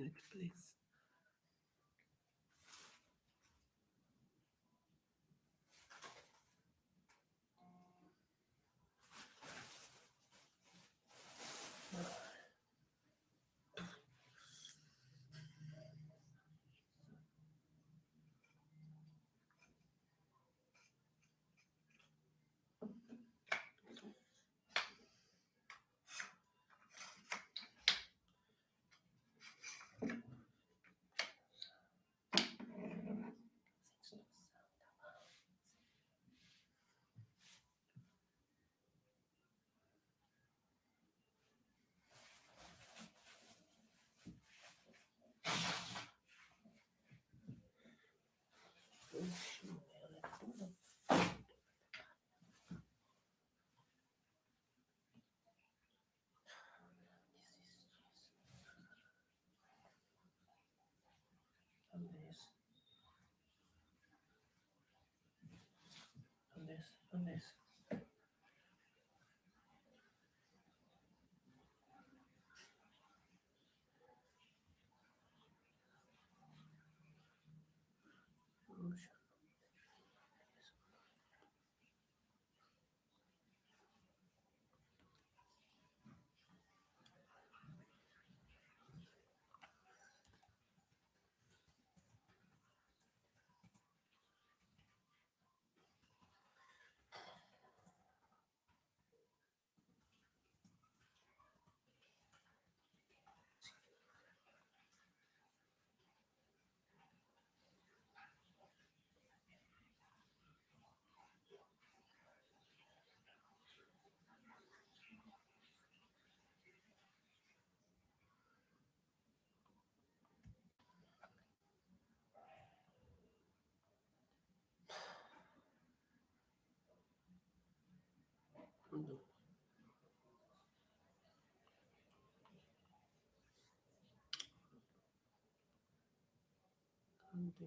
minute, please. con 嗯，对。嗯，对。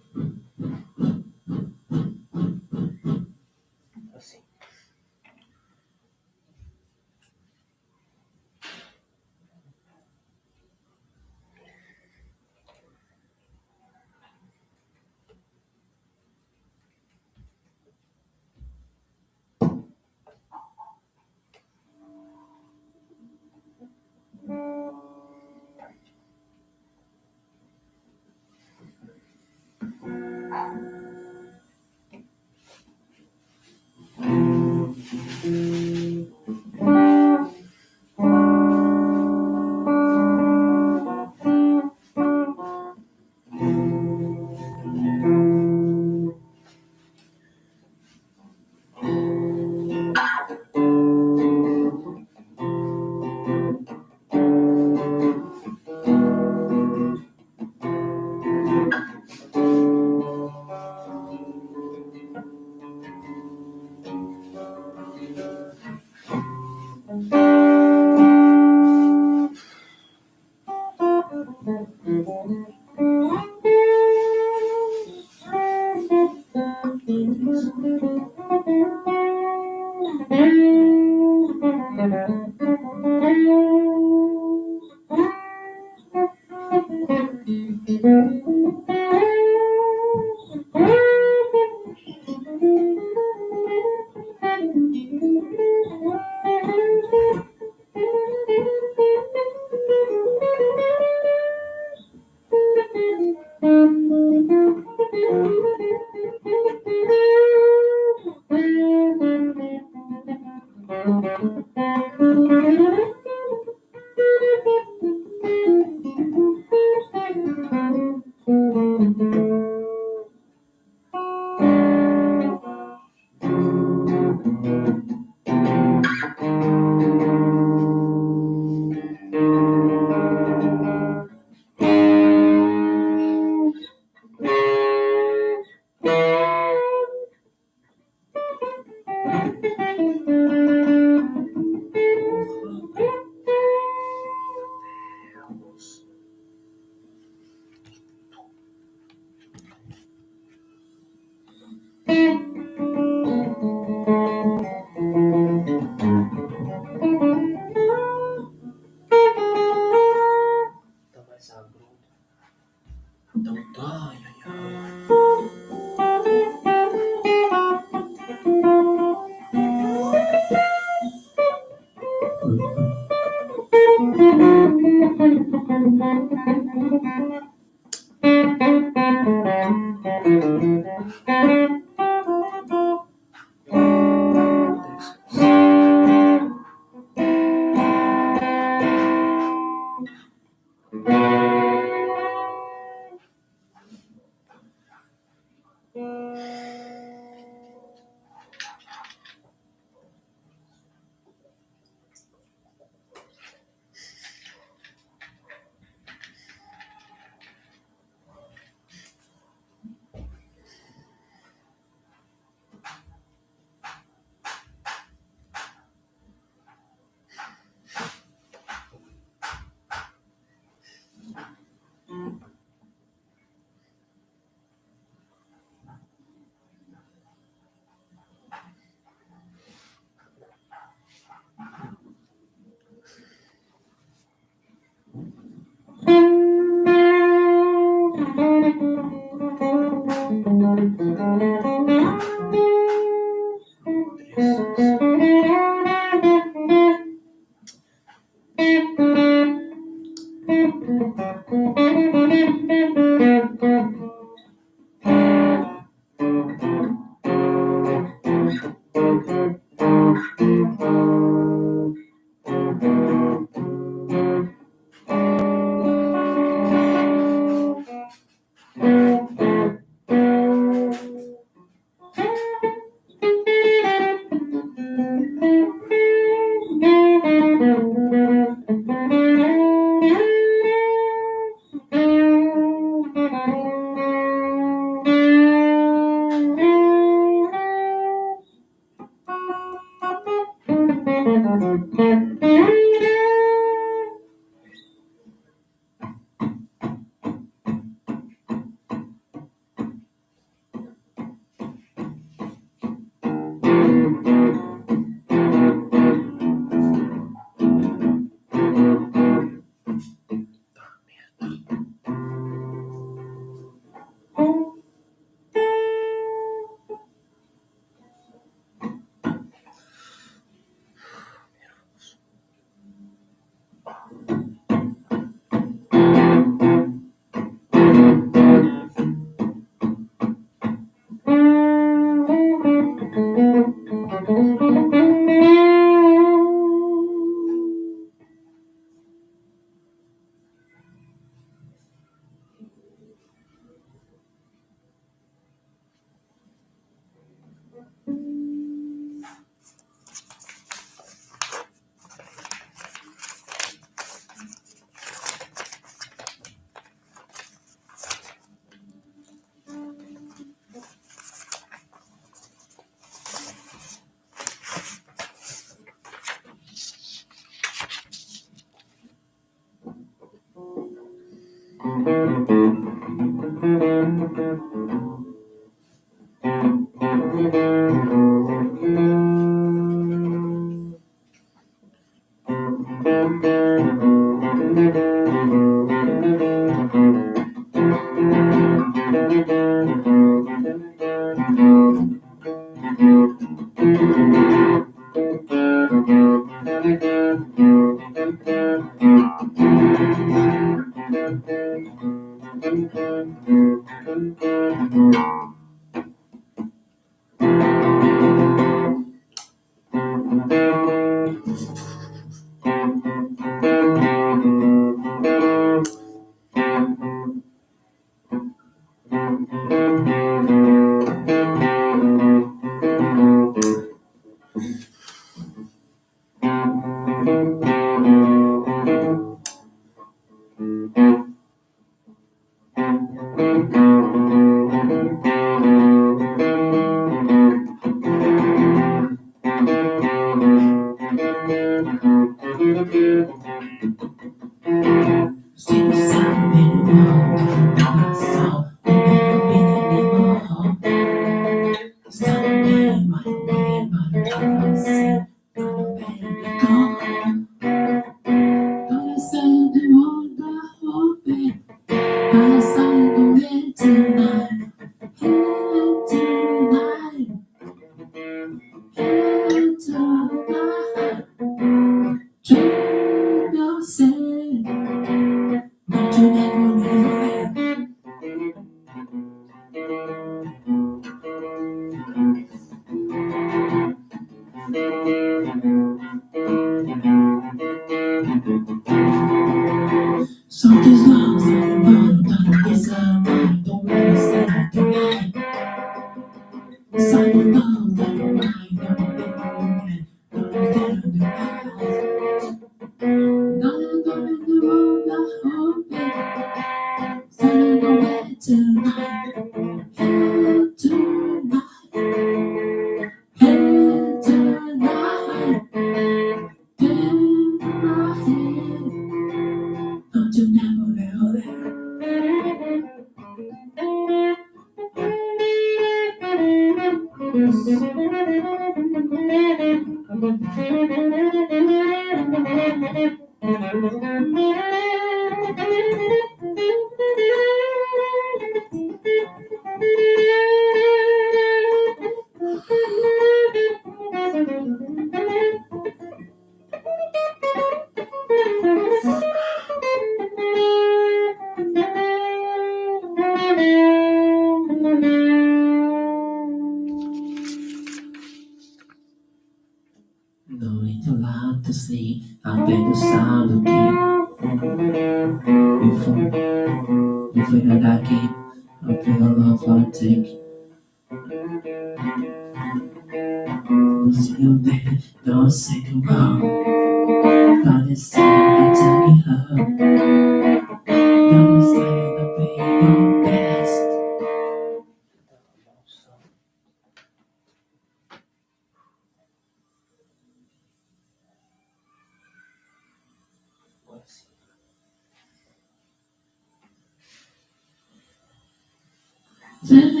Says mm-hmm.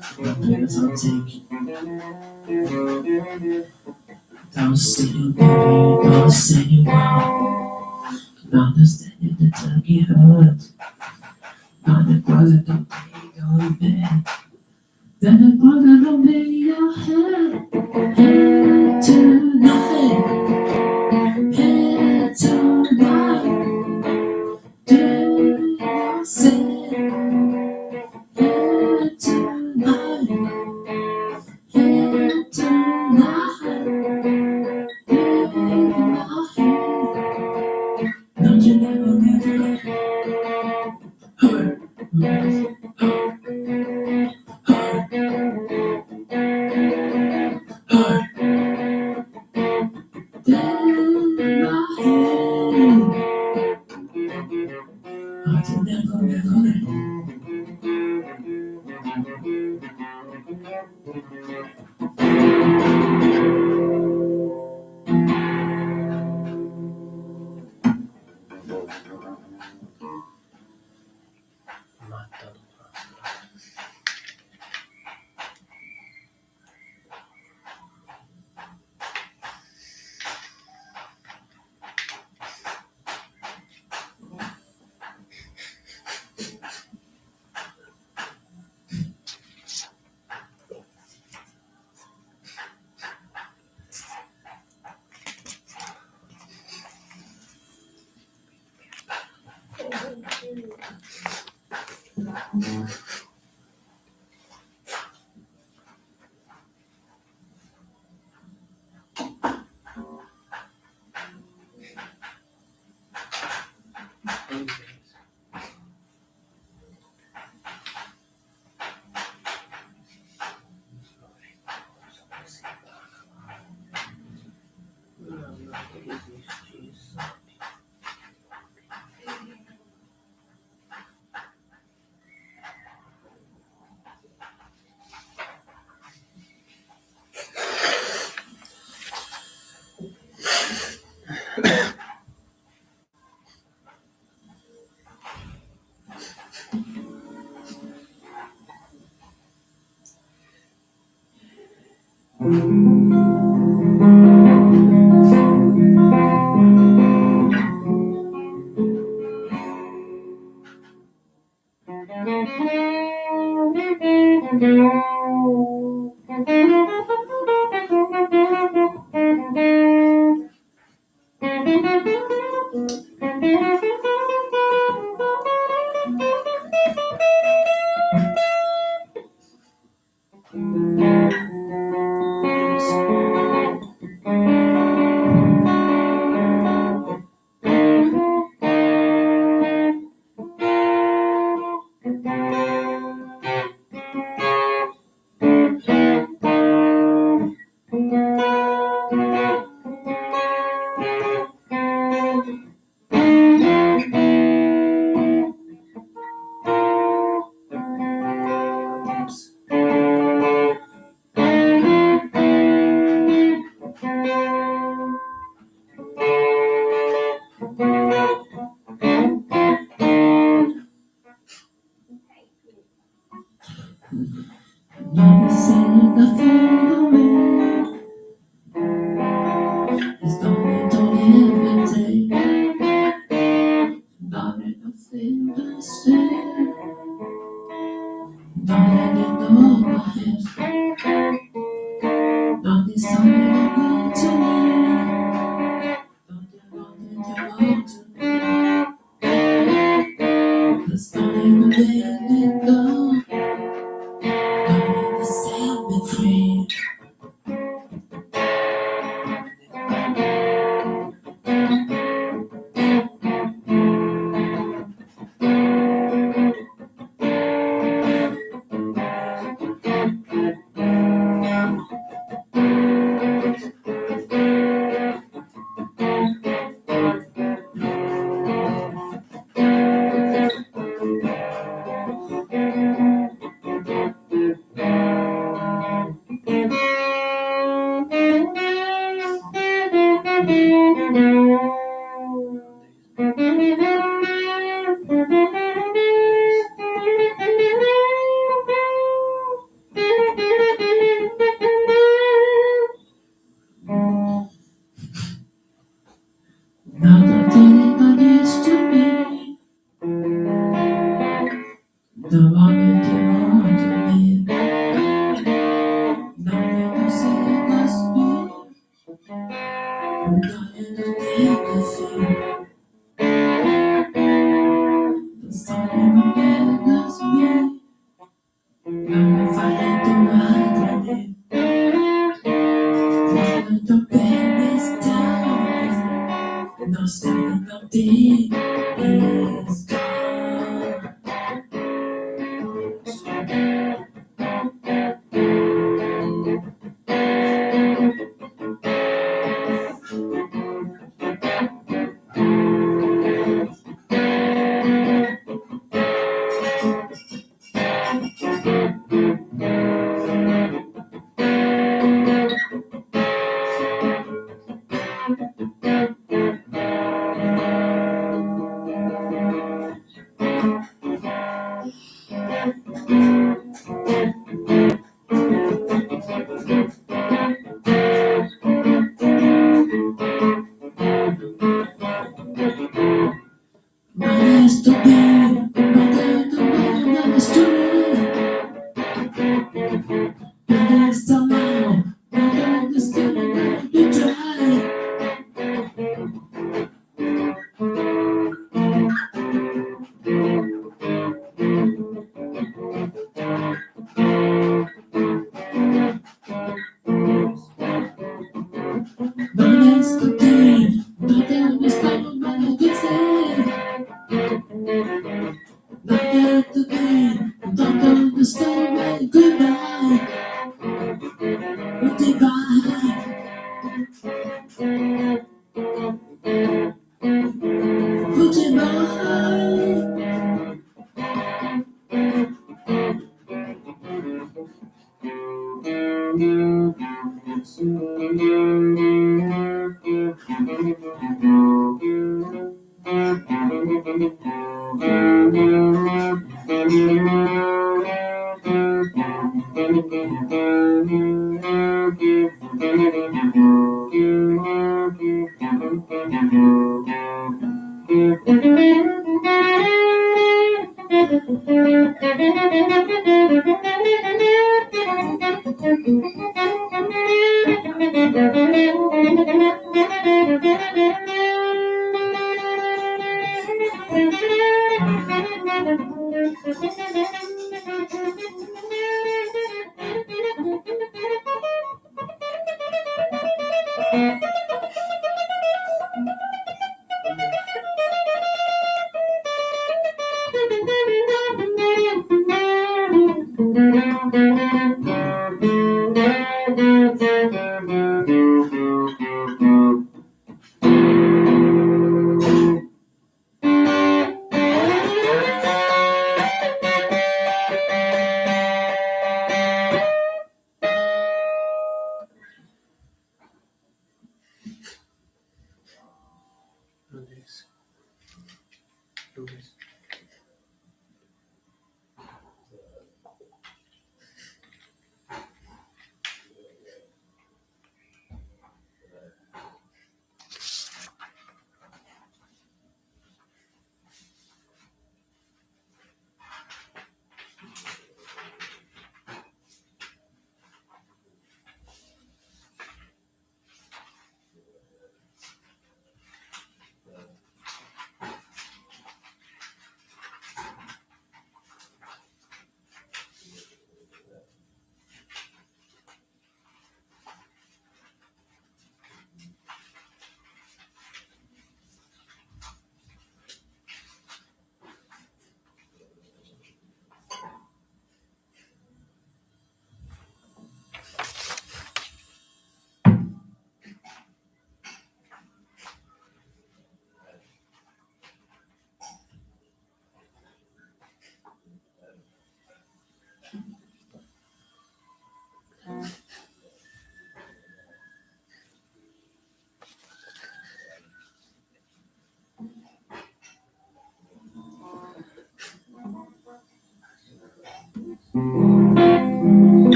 Don't say you baby, don't say you won't Understand if the turkey hurt But the closet don't pay Then the closet don't pay your To nothing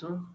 isso?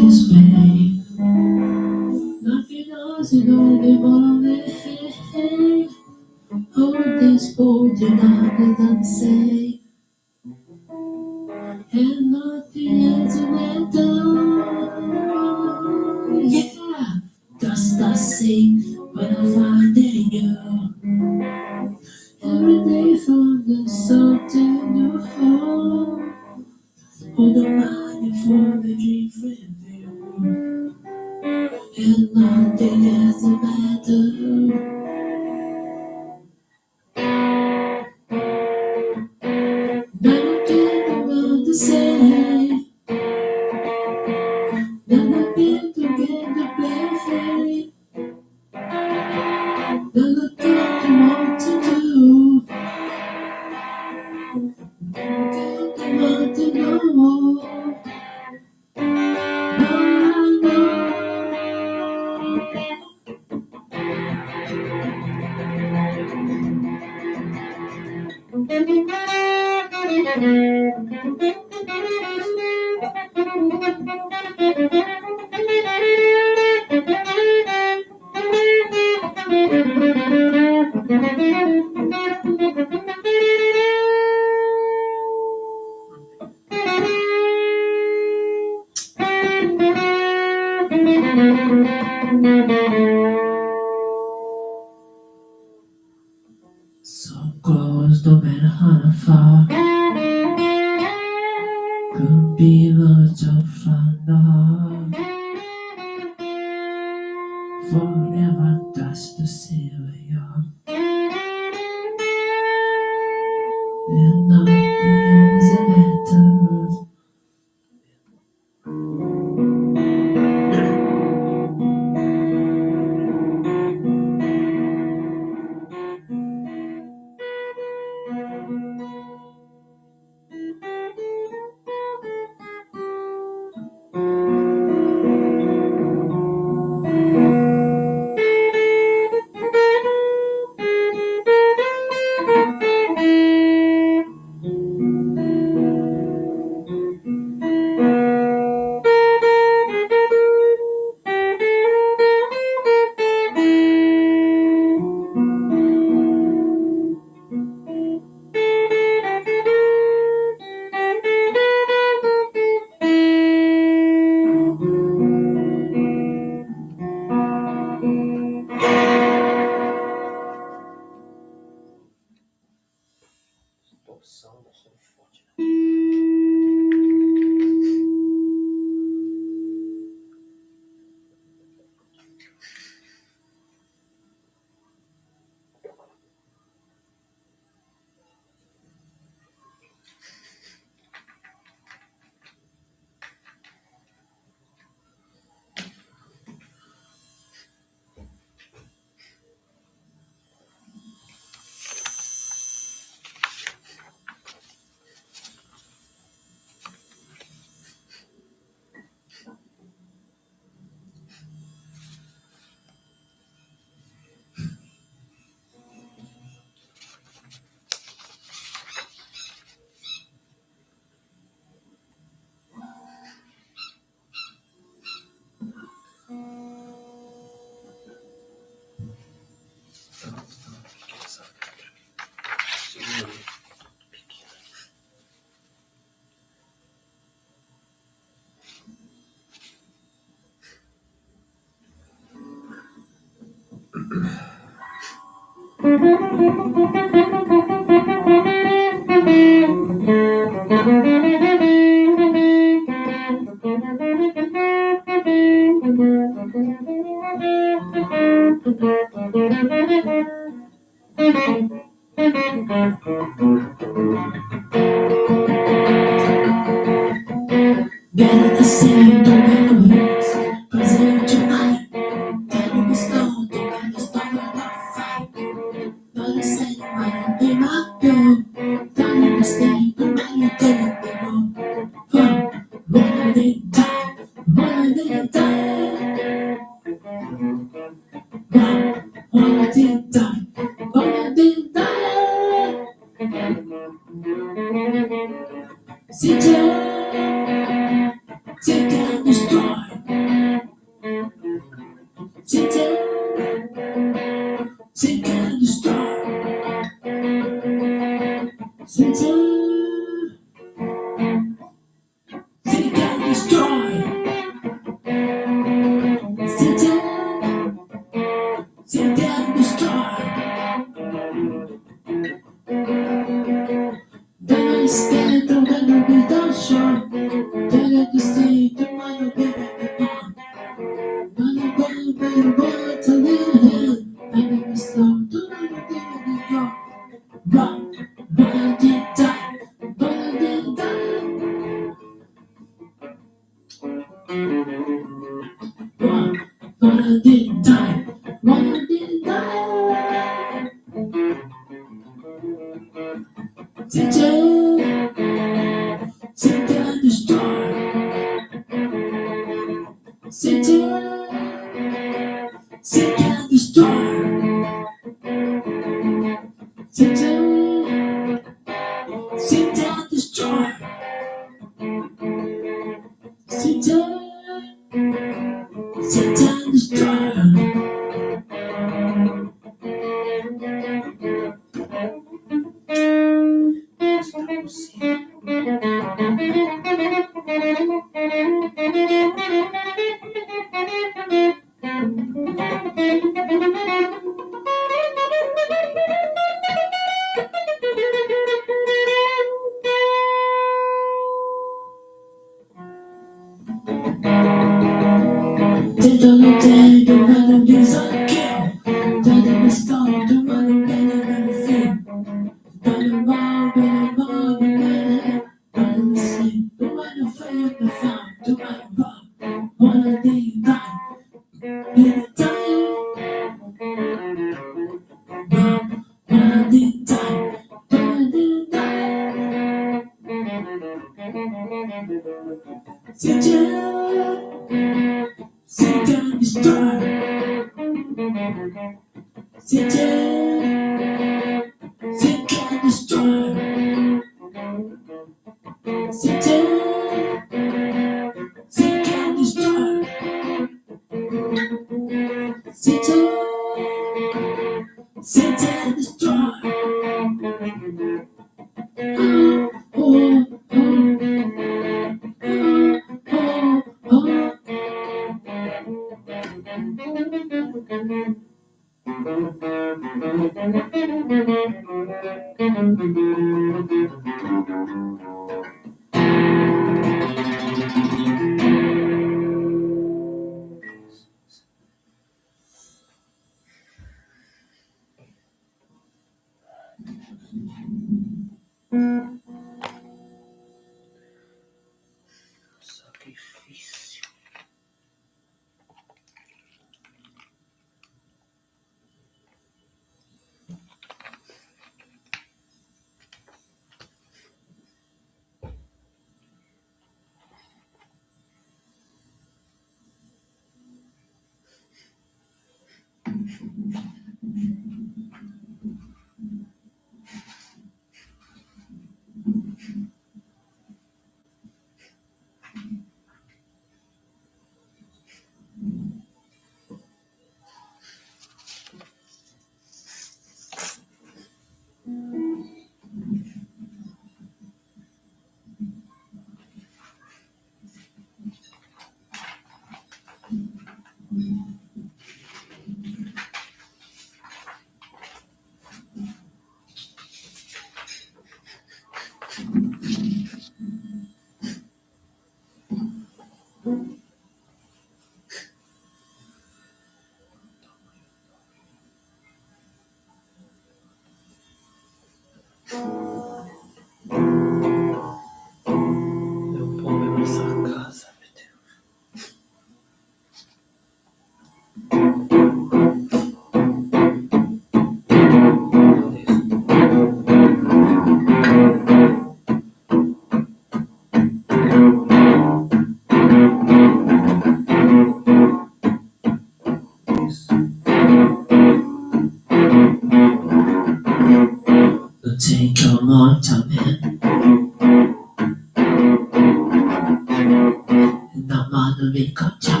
いいかじゃあ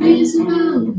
Raise the moon,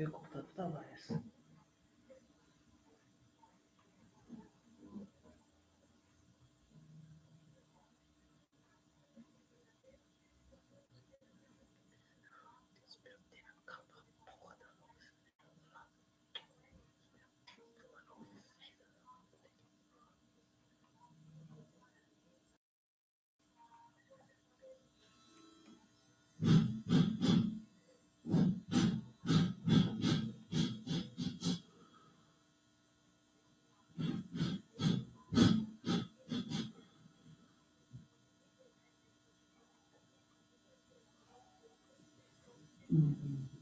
いうことだった場合です。嗯。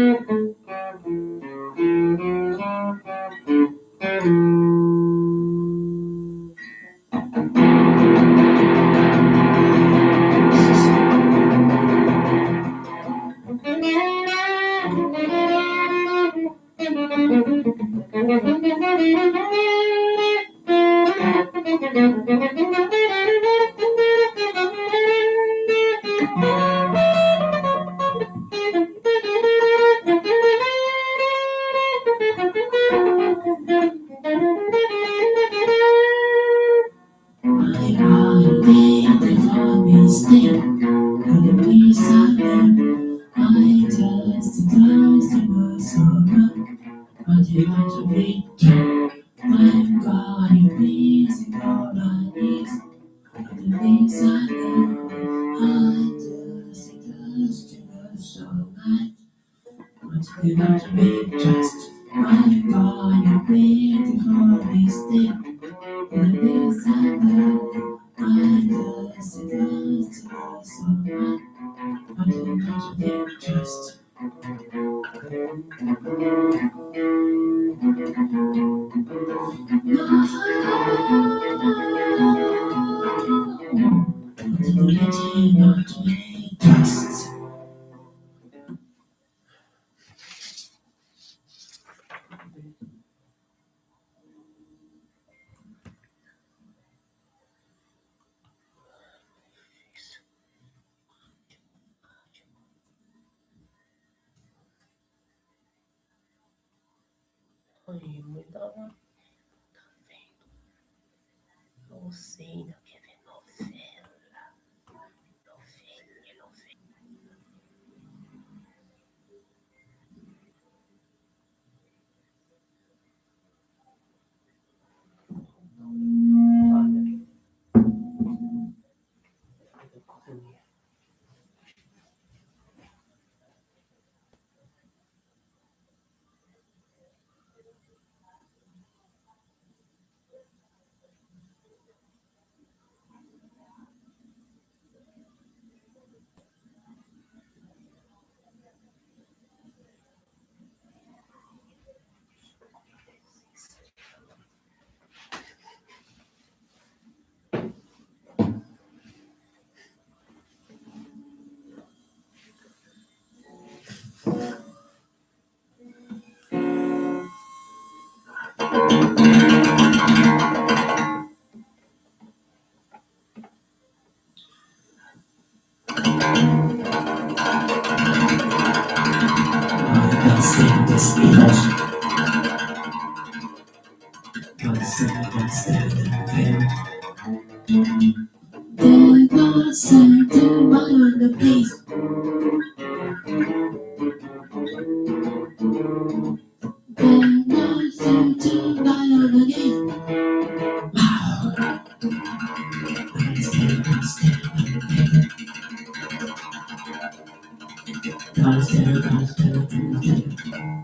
Mm-mm. I'm still, I'm still.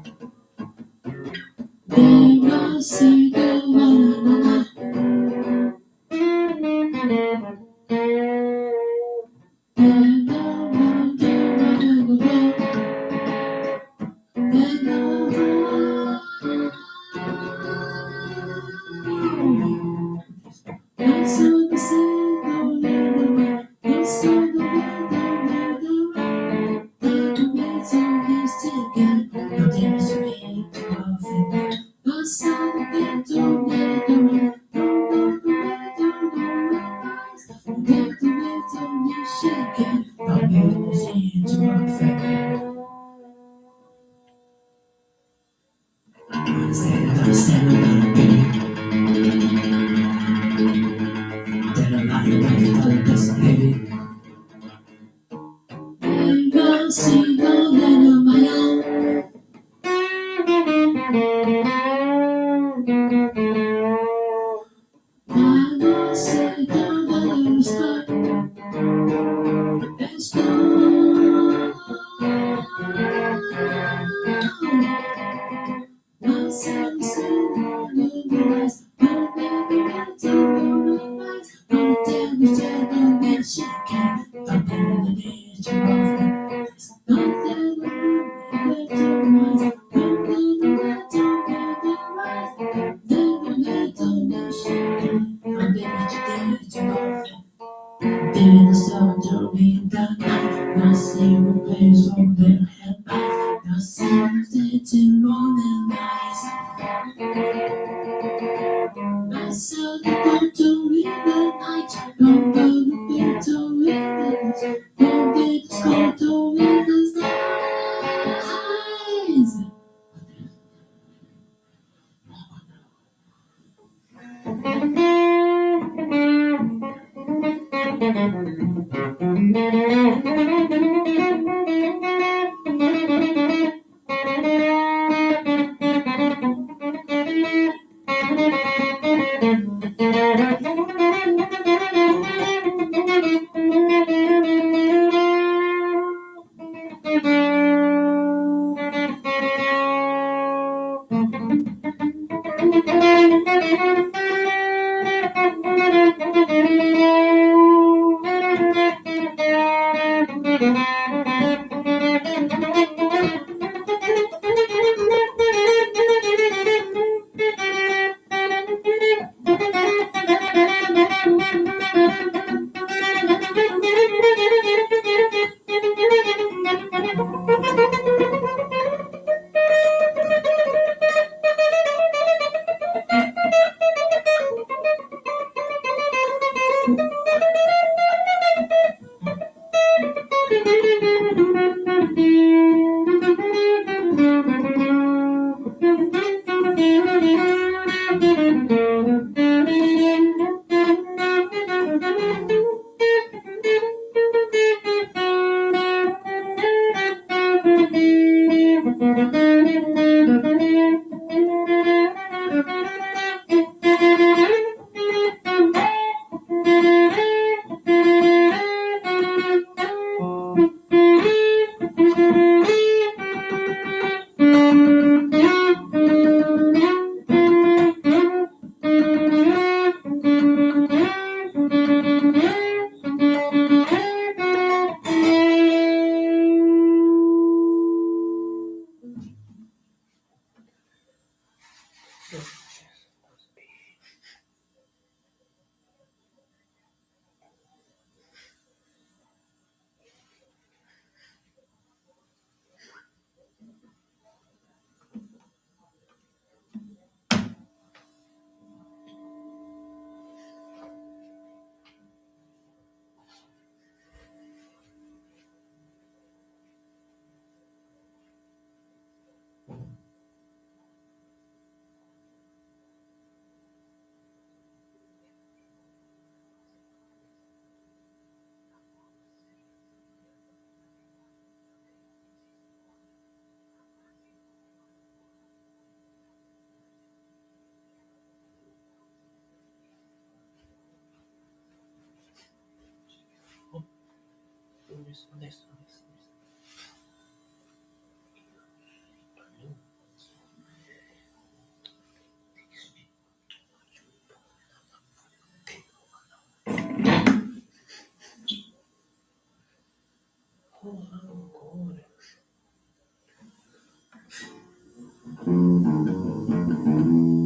Mm-hmm.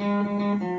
Música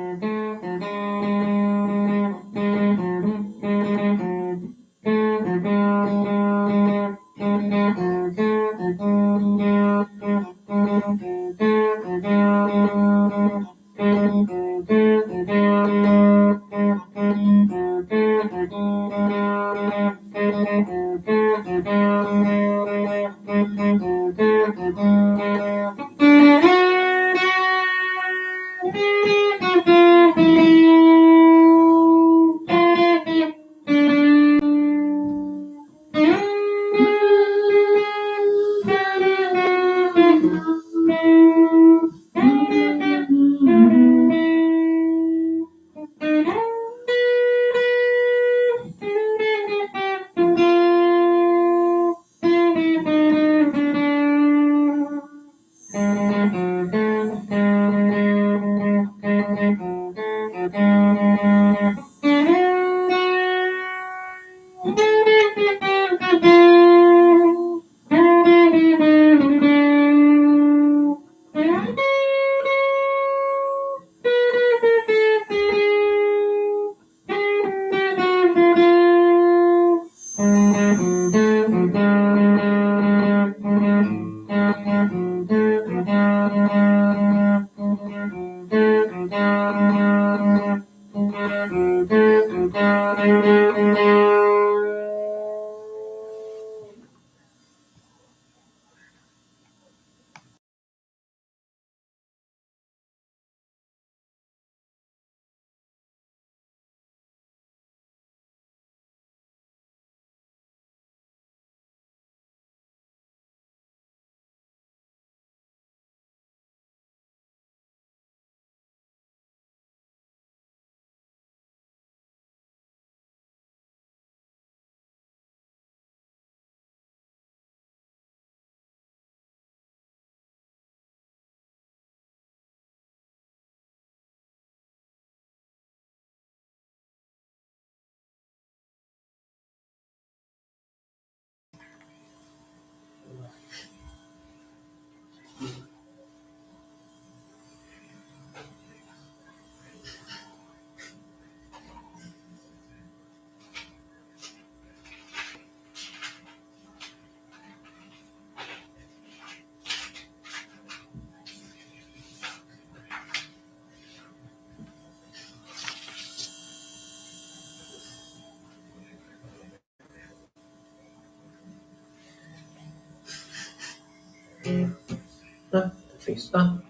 sem tá? estudar.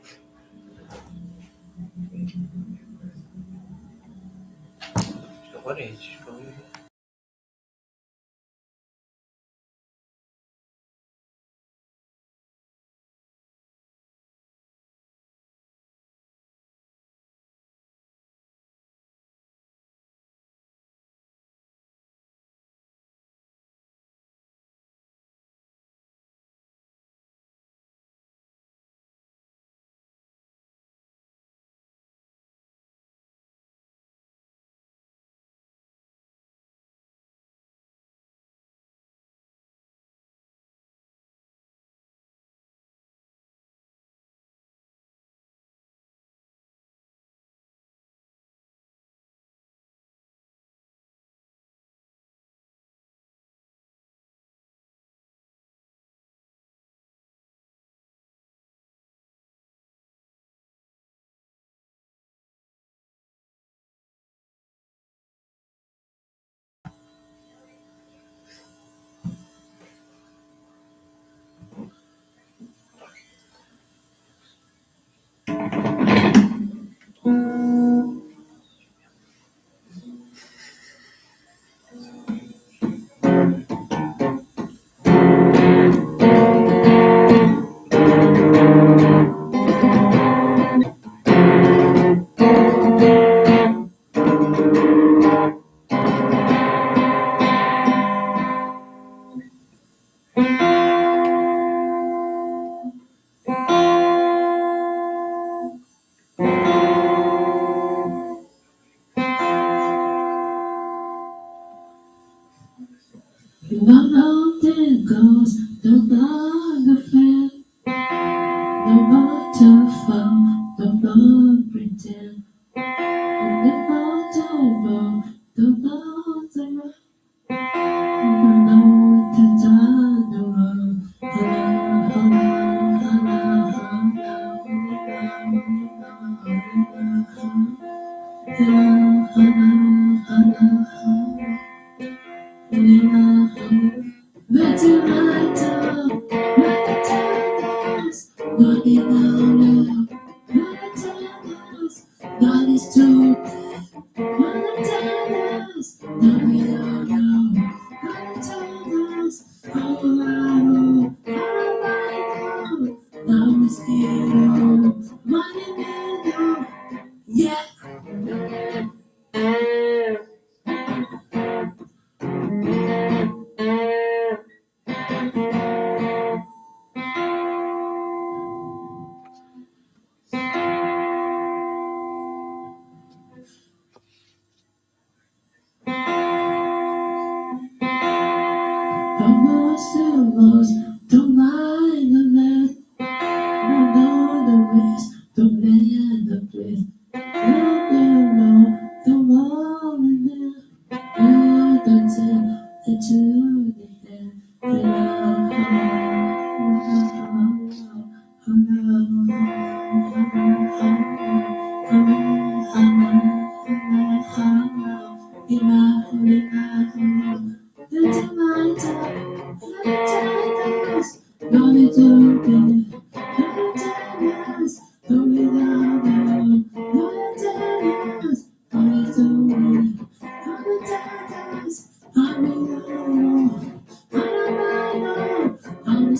Agora, é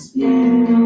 Spirit.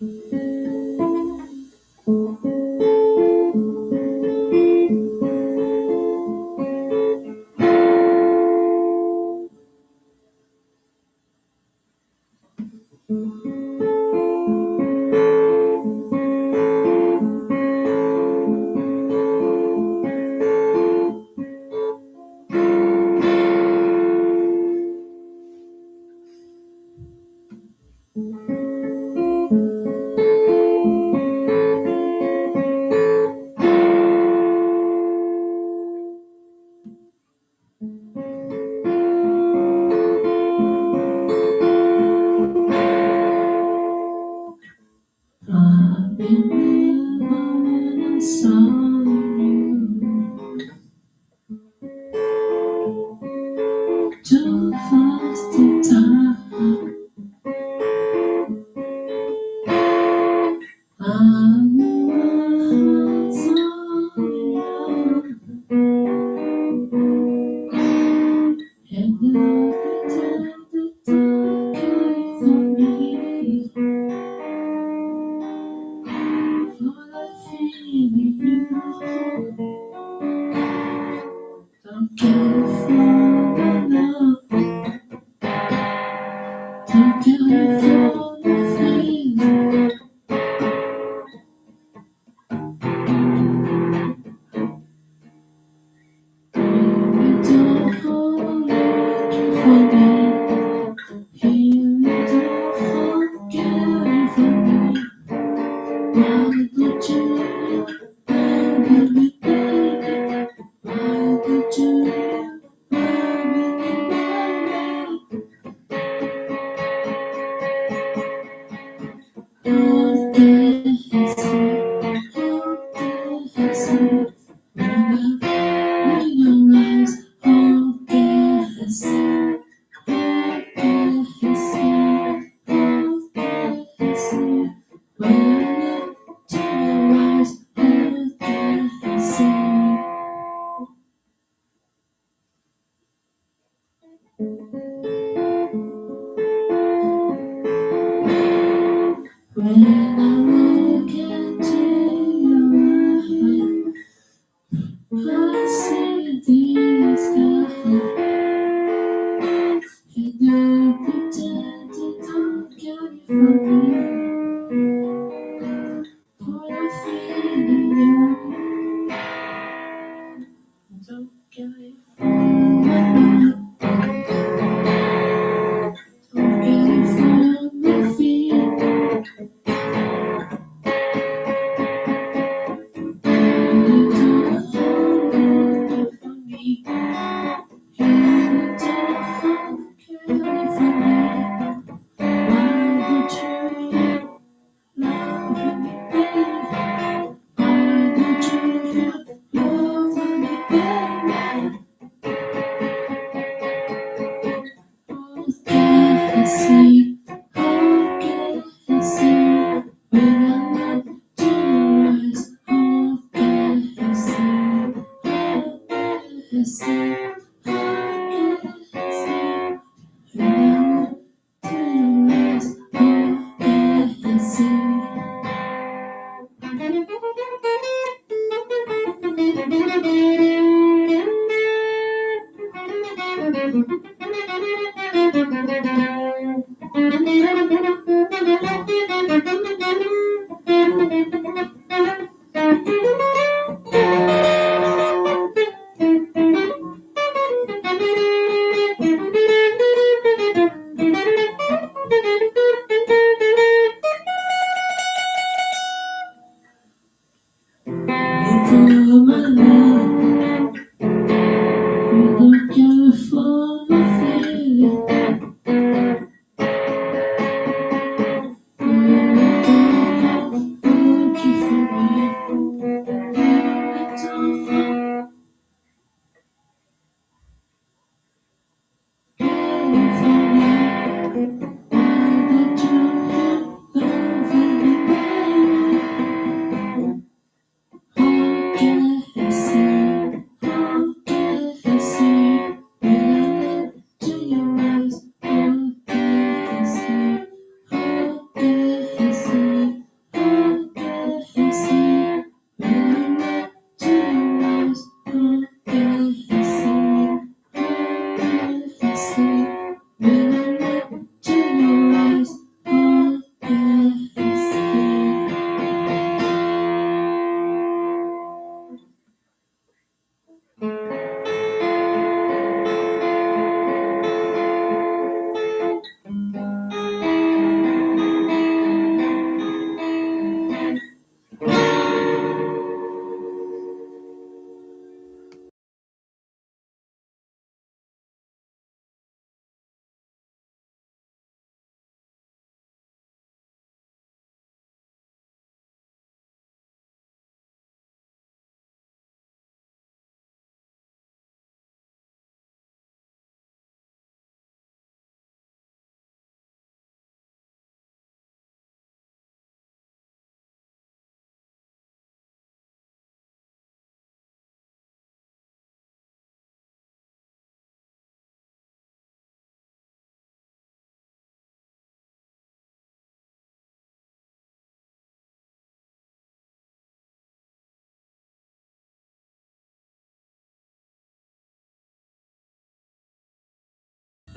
Música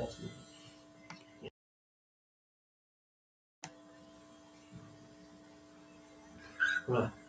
possible. Right.